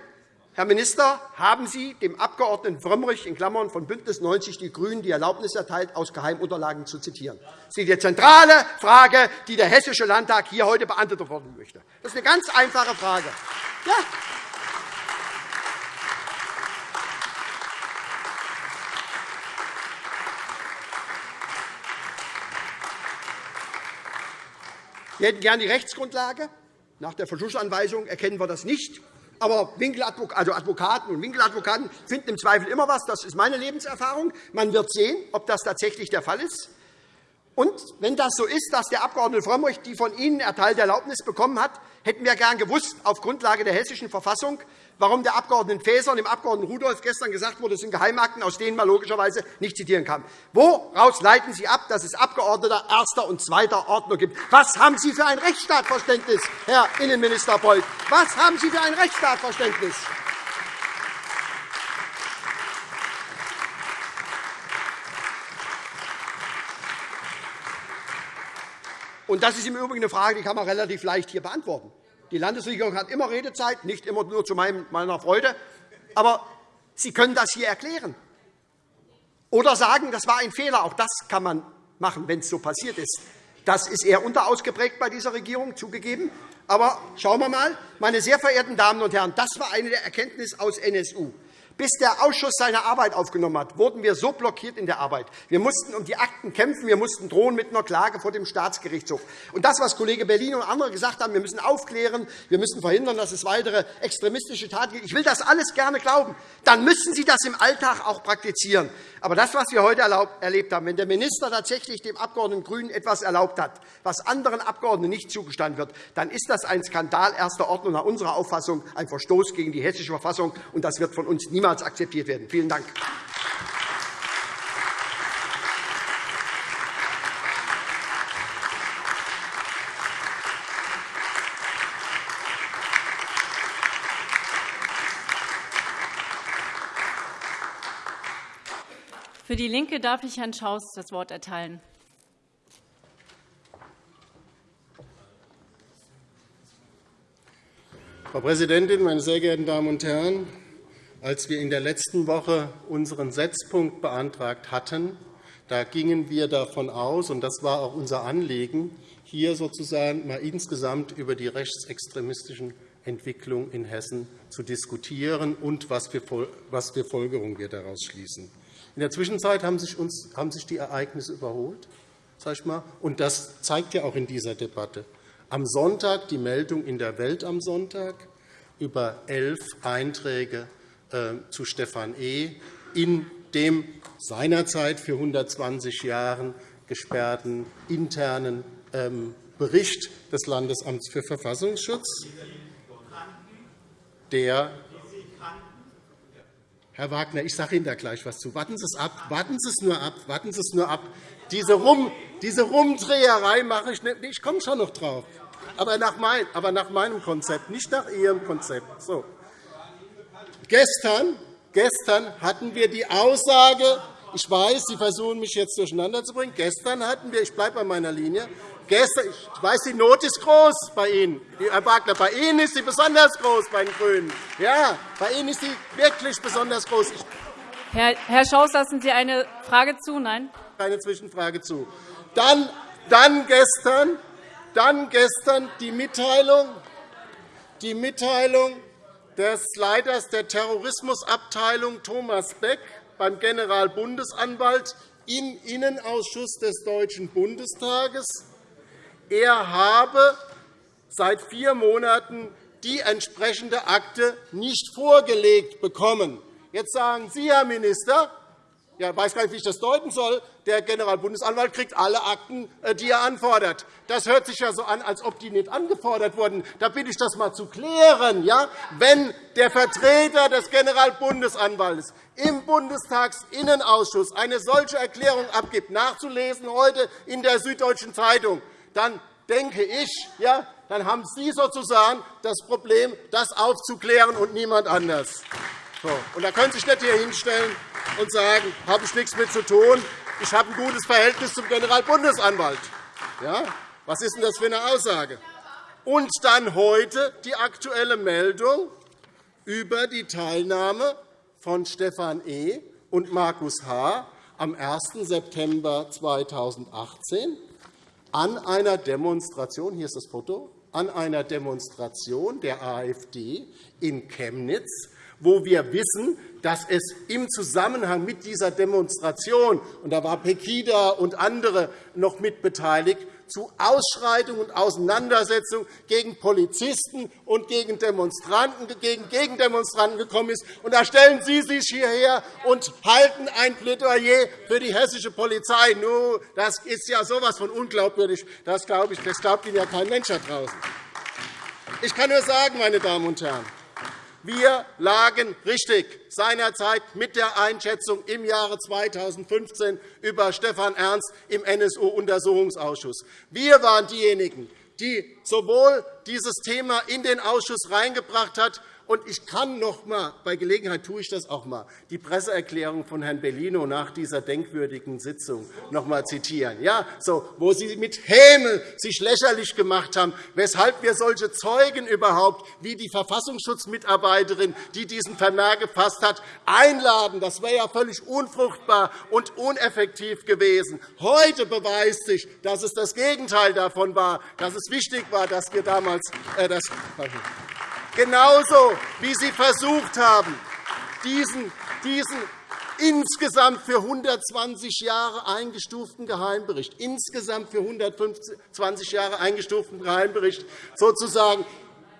Herr Minister, haben Sie dem Abg. Frömmrich in Klammern von BÜNDNIS 90 die GRÜNEN die Erlaubnis erteilt, aus Geheimunterlagen zu zitieren? Das ist die zentrale Frage, die der Hessische Landtag hier heute beantwortet werden möchte. Das ist eine ganz einfache Frage. Ja. Wir hätten gern die Rechtsgrundlage. Nach der Verschlussanweisung erkennen wir das nicht. Aber also Advokaten und Winkeladvokaten finden im Zweifel immer etwas. Das ist meine Lebenserfahrung. Man wird sehen, ob das tatsächlich der Fall ist. Und wenn das so ist, dass der Abg. Frömmrich die von Ihnen erteilte Erlaubnis bekommen hat, hätten wir gern gewusst, auf Grundlage der Hessischen Verfassung, warum der Abg. Faeser und dem Abg. Rudolph gestern gesagt wurde, es sind Geheimakten, aus denen man logischerweise nicht zitieren kann. Woraus leiten Sie ab, dass es Abgeordnete erster und zweiter Ordnung gibt? Was haben Sie für ein Rechtsstaatverständnis, Herr Innenminister Beuth? Was haben Sie für ein Rechtsstaatverständnis? Und das ist im Übrigen eine Frage, die kann man relativ leicht hier beantworten. Die Landesregierung hat immer Redezeit, nicht immer nur zu meiner Freude. Aber Sie können das hier erklären. Oder sagen, das war ein Fehler. Auch das kann man machen, wenn es so passiert ist. Das ist eher unterausgeprägt bei dieser Regierung, zugegeben. Aber schauen wir einmal. Meine sehr verehrten Damen und Herren, das war eine der Erkenntnisse aus NSU. Bis der Ausschuss seine Arbeit aufgenommen hat, wurden wir so blockiert in der Arbeit. Wir mussten um die Akten kämpfen. Wir mussten drohen mit einer Klage vor dem Staatsgerichtshof. Und das, was Kollege Berlin und andere gesagt haben, wir müssen aufklären, wir müssen verhindern, dass es weitere extremistische Taten gibt. Ich will das alles gerne glauben. Dann müssen Sie das im Alltag auch praktizieren. Aber das, was wir heute erlebt haben, wenn der Minister tatsächlich dem Abgeordneten Grünen etwas erlaubt hat, was anderen Abgeordneten nicht zugestanden wird, dann ist das ein Skandal erster Ordnung nach unserer Auffassung, ein Verstoß gegen die Hessische Verfassung. Und das wird von uns niemals niemals akzeptiert werden. Vielen Dank. Für DIE LINKE darf ich Herrn Schaus das Wort erteilen. Frau Präsidentin, meine sehr geehrten Damen und Herren! Als wir in der letzten Woche unseren Setzpunkt beantragt hatten, da gingen wir davon aus, und das war auch unser Anliegen, hier sozusagen mal insgesamt über die rechtsextremistischen Entwicklungen in Hessen zu diskutieren und was für Folgerungen wir daraus schließen. In der Zwischenzeit haben sich, uns, haben sich die Ereignisse überholt. Sag ich mal. Und das zeigt ja auch in dieser Debatte. Am Sonntag die Meldung in der Welt am Sonntag über elf Einträge zu Stefan E. in dem seinerzeit für 120 Jahre gesperrten internen ähm, Bericht des Landesamts für Verfassungsschutz, der Herr Wagner, ich sage Ihnen da gleich etwas zu. Warten Sie es ab. Warten Sie es nur ab. Warten Sie es nur ab. Diese, Rum, diese Rumdreherei mache ich nicht. Ich komme schon noch drauf. Aber nach, mein, aber nach meinem Konzept, nicht nach Ihrem Konzept. So. Gestern, gestern hatten wir die Aussage, ich weiß, Sie versuchen, mich jetzt durcheinander zu bringen. Gestern hatten wir, ich bleibe bei meiner Linie, gestern, ich weiß, die Not ist groß bei Ihnen, Herr Wagner. Bei Ihnen ist sie besonders groß, bei den GRÜNEN. Ja, bei Ihnen ist sie wirklich besonders groß. Herr, Herr Schaus, lassen Sie eine Frage zu? Nein? keine Zwischenfrage zu. Dann, dann, gestern, dann gestern die Mitteilung, die Mitteilung des Leiters der Terrorismusabteilung Thomas Beck beim Generalbundesanwalt im Innenausschuss des Deutschen Bundestages. Er habe seit vier Monaten die entsprechende Akte nicht vorgelegt bekommen. Jetzt sagen Sie, Herr Minister, ja, ich weiß gar nicht, wie ich das deuten soll. Der Generalbundesanwalt kriegt alle Akten, äh, die er anfordert. Das hört sich ja so an, als ob die nicht angefordert wurden. Da bitte ich das einmal zu klären. Ja? Wenn der Vertreter des Generalbundesanwalts im Bundestagsinnenausschuss eine solche Erklärung abgibt, nachzulesen heute in der Süddeutschen Zeitung, dann denke ich, ja, dann haben Sie sozusagen das Problem, das aufzuklären und niemand anders. So. Und da können Sie sich nicht hier hinstellen und sagen, habe ich nichts mit zu tun. Ich habe ein gutes Verhältnis zum Generalbundesanwalt. Ja? Was ist denn das für eine Aussage? Und dann heute die aktuelle Meldung über die Teilnahme von Stefan E. und Markus H. am 1. September 2018 an einer Demonstration, hier ist das Foto, an einer Demonstration der AfD in Chemnitz wo wir wissen, dass es im Zusammenhang mit dieser Demonstration, und da war Pegida und andere noch mit beteiligt, zu Ausschreitungen und Auseinandersetzungen gegen Polizisten und gegen Demonstranten, gegen Gegendemonstranten gekommen ist. Und da stellen Sie sich hierher und halten ein Plädoyer für die hessische Polizei. Nu, das ist ja so etwas von unglaubwürdig. Das, glaube ich, das glaubt Ihnen ja kein Mensch da draußen. Ich kann nur sagen, meine Damen und Herren, wir lagen richtig seinerzeit mit der Einschätzung im Jahre 2015 über Stefan Ernst im NSU-Untersuchungsausschuss. Wir waren diejenigen, die sowohl dieses Thema in den Ausschuss reingebracht haben, und ich kann noch einmal, bei Gelegenheit tue ich das auch einmal, die Presseerklärung von Herrn Bellino nach dieser denkwürdigen Sitzung noch einmal zitieren, ja, so, wo Sie mit Häme sich lächerlich gemacht haben, weshalb wir solche Zeugen überhaupt, wie die Verfassungsschutzmitarbeiterin, die diesen Vermerk gefasst hat, einladen. Das wäre ja völlig unfruchtbar und uneffektiv gewesen. Heute beweist sich, dass es das Gegenteil davon war, dass es wichtig war, dass wir damals äh, das Genauso wie Sie versucht haben, diesen, diesen insgesamt für 120 Jahre eingestuften Geheimbericht, insgesamt für 120 Jahre eingestuften Geheimbericht sozusagen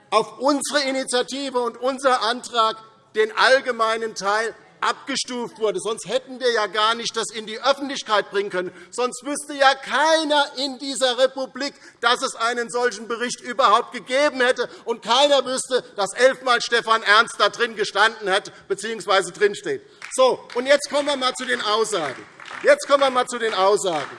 auf unsere Initiative und unser Antrag den allgemeinen Teil abgestuft wurde. Sonst hätten wir ja gar nicht das in die Öffentlichkeit bringen können. Sonst wüsste ja keiner in dieser Republik, dass es einen solchen Bericht überhaupt gegeben hätte. Und keiner wüsste, dass elfmal Stefan Ernst da drin gestanden hat bzw. drinsteht. So, und jetzt kommen wir mal zu den Aussagen. Jetzt kommen wir mal zu den Aussagen.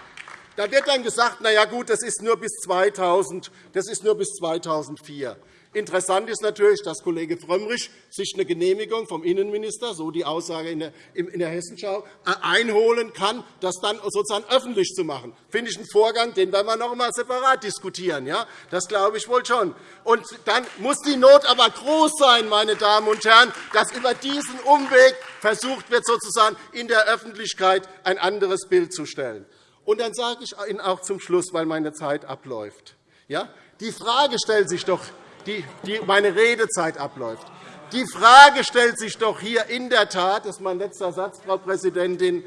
Da wird dann gesagt, na ja, gut, das ist nur bis 2000, das ist nur bis 2004. Interessant ist natürlich, dass Kollege Frömmrich sich eine Genehmigung vom Innenminister, so die Aussage in der Hessenschau, äh, einholen kann, das dann sozusagen öffentlich zu machen. Das finde ich einen Vorgang, den werden wir noch einmal separat diskutieren. Das glaube ich wohl schon. Und dann muss die Not aber groß sein, meine Damen und Herren, dass über diesen Umweg versucht wird, sozusagen in der Öffentlichkeit ein anderes Bild zu stellen. Und dann sage ich Ihnen auch zum Schluss, weil meine Zeit abläuft. Die Frage stellt sich doch, die, meine Redezeit abläuft. Die Frage stellt sich doch hier in der Tat, das ist mein letzter Satz, Frau Präsidentin,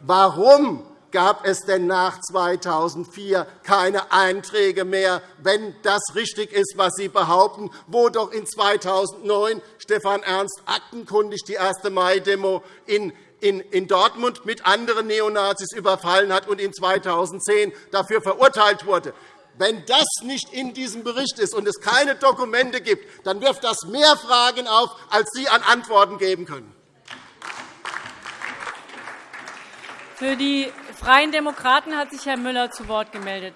warum gab es denn nach 2004 keine Einträge mehr, wenn das richtig ist, was Sie behaupten, wo doch in 2009 Stefan Ernst aktenkundig die 1. Mai-Demo in in Dortmund mit anderen Neonazis überfallen hat und in 2010 dafür verurteilt wurde. Wenn das nicht in diesem Bericht ist und es keine Dokumente gibt, dann wirft das mehr Fragen auf, als Sie an Antworten geben können. Für die Freien Demokraten hat sich Herr Müller zu Wort gemeldet.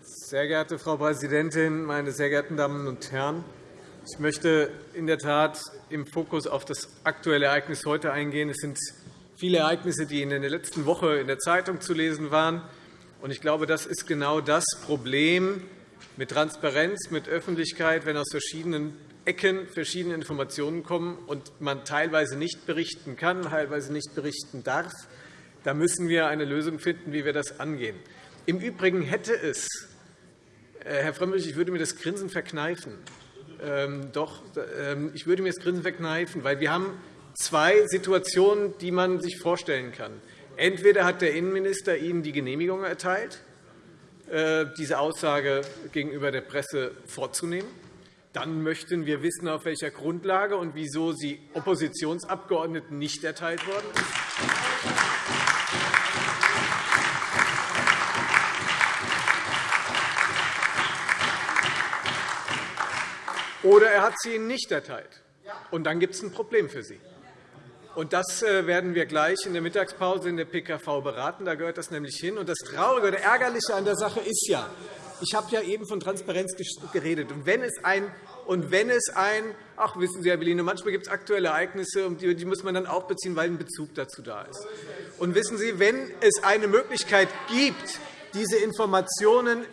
Sehr geehrte Frau Präsidentin, meine sehr geehrten Damen und Herren! Ich möchte in der Tat im Fokus auf das aktuelle Ereignis heute eingehen. Es sind viele Ereignisse, die in der letzten Woche in der Zeitung zu lesen waren. Ich glaube, das ist genau das Problem mit Transparenz, mit Öffentlichkeit, wenn aus verschiedenen Ecken verschiedene Informationen kommen und man teilweise nicht berichten kann, teilweise nicht berichten darf. Da müssen wir eine Lösung finden, wie wir das angehen. Im Übrigen hätte es, äh, Herr Frömmrich, ich würde mir das Grinsen verkneifen. Ähm, doch, ähm, ich würde mir das Grinsen verkneifen, weil wir haben zwei Situationen, die man sich vorstellen kann. Entweder hat der Innenminister Ihnen die Genehmigung erteilt, äh, diese Aussage gegenüber der Presse vorzunehmen. Dann möchten wir wissen, auf welcher Grundlage und wieso sie Oppositionsabgeordneten nicht erteilt worden ist. Oder er hat sie Ihnen nicht erteilt. Und dann gibt es ein Problem für Sie. Und das äh, werden wir gleich in der Mittagspause in der PKV beraten. Da gehört das nämlich hin. Und das Traurige oder Ärgerliche an der Sache ist ja, ich habe ja eben von Transparenz geredet. Und wenn es ein und wenn es ein, ach, wissen Sie, Herr Bellino, manchmal gibt es aktuelle Ereignisse, und die muss man dann auch beziehen, weil ein Bezug dazu da ist. Und wissen Sie, wenn es eine Möglichkeit gibt, diese Informationen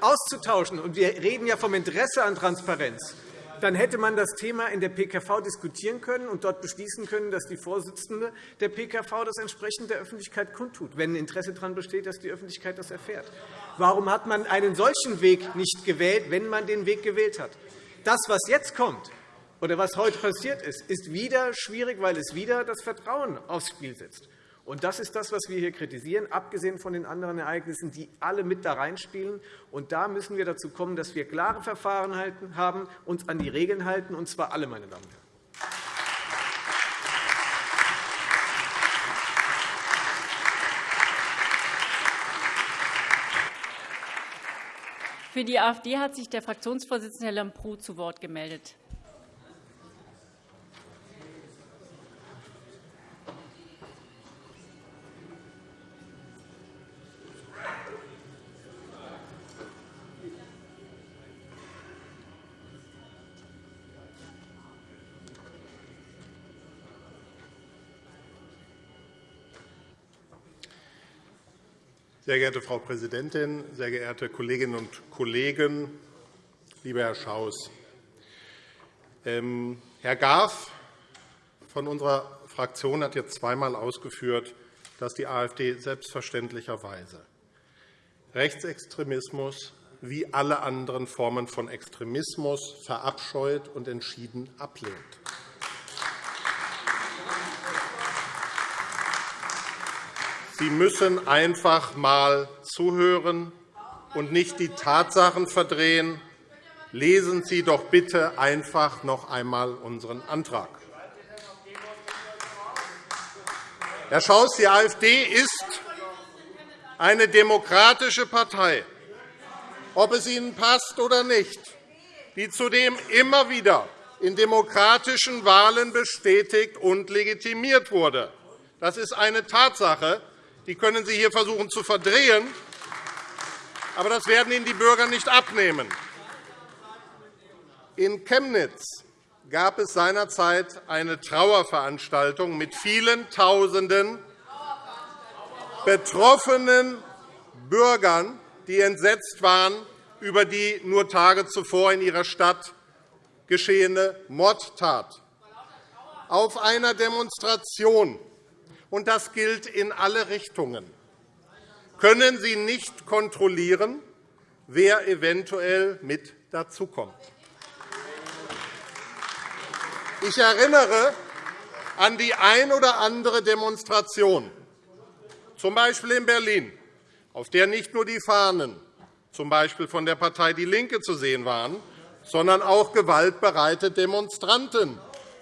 auszutauschen, und wir reden ja vom Interesse an Transparenz, dann hätte man das Thema in der PKV diskutieren können und dort beschließen können, dass die Vorsitzende der PKV das entsprechend der Öffentlichkeit kundtut, wenn ein Interesse daran besteht, dass die Öffentlichkeit das erfährt. Warum hat man einen solchen Weg nicht gewählt, wenn man den Weg gewählt hat? Das, was jetzt kommt, oder was heute passiert ist, ist wieder schwierig, weil es wieder das Vertrauen aufs Spiel setzt. Und das ist das, was wir hier kritisieren, abgesehen von den anderen Ereignissen, die alle mit da reinspielen. Und da müssen wir dazu kommen, dass wir klare Verfahren haben, uns an die Regeln halten, und zwar alle, meine Damen und Herren. Für die AfD hat sich der Fraktionsvorsitzende Herr Lambrou zu Wort gemeldet. Sehr geehrte Frau Präsidentin, sehr geehrte Kolleginnen und Kollegen, lieber Herr Schaus! Ähm, Herr Garf von unserer Fraktion hat jetzt zweimal ausgeführt, dass die AfD selbstverständlicherweise Rechtsextremismus wie alle anderen Formen von Extremismus verabscheut und entschieden ablehnt. Sie müssen einfach einmal zuhören und nicht die Tatsachen verdrehen. Lesen Sie doch bitte einfach noch einmal unseren Antrag. Herr Schaus, die AfD ist eine demokratische Partei, ob es Ihnen passt oder nicht, die zudem immer wieder in demokratischen Wahlen bestätigt und legitimiert wurde. Das ist eine Tatsache, die können Sie hier versuchen zu verdrehen, aber das werden Ihnen die Bürger nicht abnehmen. In Chemnitz gab es seinerzeit eine Trauerveranstaltung mit vielen Tausenden betroffenen Bürgern, die entsetzt waren über die nur Tage zuvor in ihrer Stadt geschehene Mordtat. Auf einer Demonstration und das gilt in alle Richtungen, können Sie nicht kontrollieren, wer eventuell mit dazukommt. Ich erinnere an die ein oder andere Demonstration, z. B. in Berlin, auf der nicht nur die Fahnen z. B. von der Partei DIE LINKE zu sehen waren, sondern auch gewaltbereite Demonstranten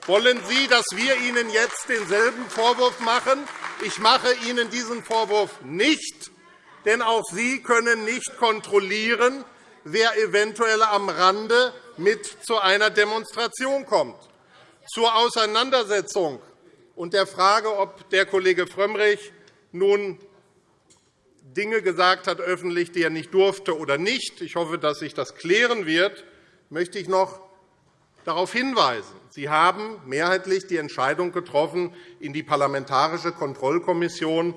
wollen Sie, dass wir Ihnen jetzt denselben Vorwurf machen? Ich mache Ihnen diesen Vorwurf nicht, denn auch Sie können nicht kontrollieren, wer eventuell am Rande mit zu einer Demonstration kommt. Zur Auseinandersetzung und der Frage, ob der Kollege Frömmrich nun Dinge gesagt hat, öffentlich, die er nicht durfte oder nicht. Ich hoffe, dass sich das klären wird. Möchte ich noch darauf hinweisen. Sie haben mehrheitlich die Entscheidung getroffen, in die Parlamentarische Kontrollkommission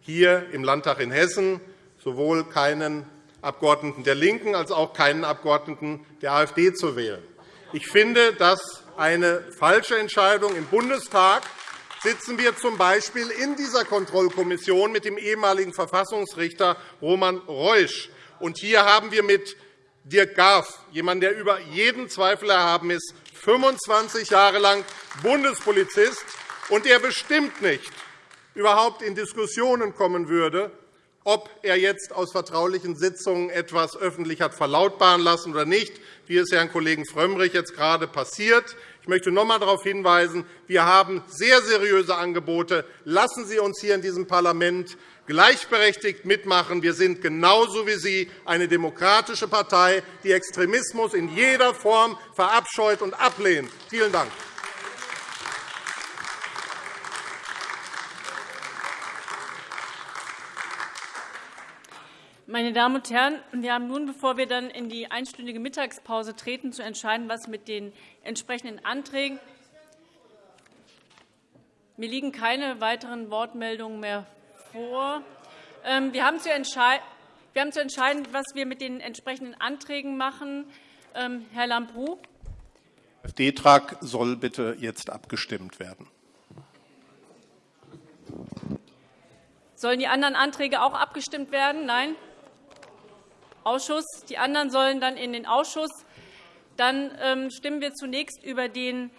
hier im Landtag in Hessen sowohl keinen Abgeordneten der LINKEN als auch keinen Abgeordneten der AfD zu wählen. Ich finde das eine falsche Entscheidung. Im Bundestag sitzen wir z. B. in dieser Kontrollkommission mit dem ehemaligen Verfassungsrichter Roman Reusch. Und hier haben wir mit Dirk Garf, jemand, der über jeden Zweifel erhaben ist, 25 Jahre lang Bundespolizist und der bestimmt nicht überhaupt in Diskussionen kommen würde, ob er jetzt aus vertraulichen Sitzungen etwas öffentlich hat verlautbaren lassen oder nicht, wie es Herrn Kollegen Frömmrich jetzt gerade passiert. Ich möchte noch einmal darauf hinweisen, wir haben sehr seriöse Angebote. Lassen Sie uns hier in diesem Parlament gleichberechtigt mitmachen. Wir sind genauso wie Sie eine demokratische Partei, die Extremismus in jeder Form verabscheut und ablehnt. Vielen Dank. Meine Damen und Herren, wir haben nun, bevor wir dann in die einstündige Mittagspause treten, zu entscheiden, was mit den entsprechenden Anträgen mir liegen keine weiteren Wortmeldungen mehr vor. Ähm, wir haben zu entscheiden, was wir mit den entsprechenden Anträgen machen. Ähm, Herr Lambrou. Der AfD-Antrag soll bitte jetzt abgestimmt werden. Sollen die anderen Anträge auch abgestimmt werden? Nein? Ausschuss. Die anderen sollen dann in den Ausschuss. Dann ähm, stimmen wir zunächst über den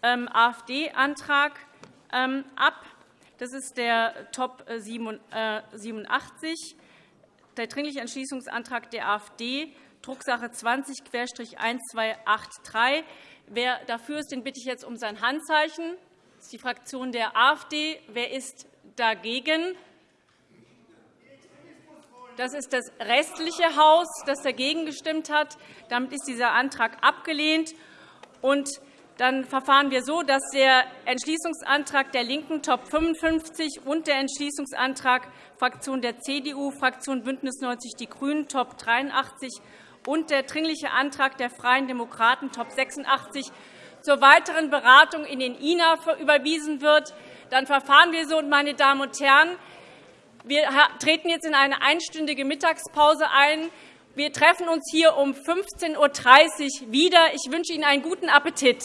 AfD-Antrag ab. Das ist der Top 87, der Dringliche Entschließungsantrag der AfD, Drucksache 20-1283. Wer dafür ist, den bitte ich jetzt um sein Handzeichen. Das ist die Fraktion der AfD. Wer ist dagegen? Das ist das restliche Haus, das dagegen gestimmt hat. Damit ist dieser Antrag abgelehnt. Und dann verfahren wir so, dass der Entschließungsantrag der LINKEN Top 55 und der Entschließungsantrag Fraktion der CDU, Fraktion BÜNDNIS 90 die GRÜNEN Top 83 und der Dringliche Antrag der Freien Demokraten Top 86 zur weiteren Beratung in den INA überwiesen wird. Dann verfahren wir so, meine Damen und Herren. Wir treten jetzt in eine einstündige Mittagspause ein. Wir treffen uns hier um 15.30 Uhr wieder. Ich wünsche Ihnen einen guten Appetit.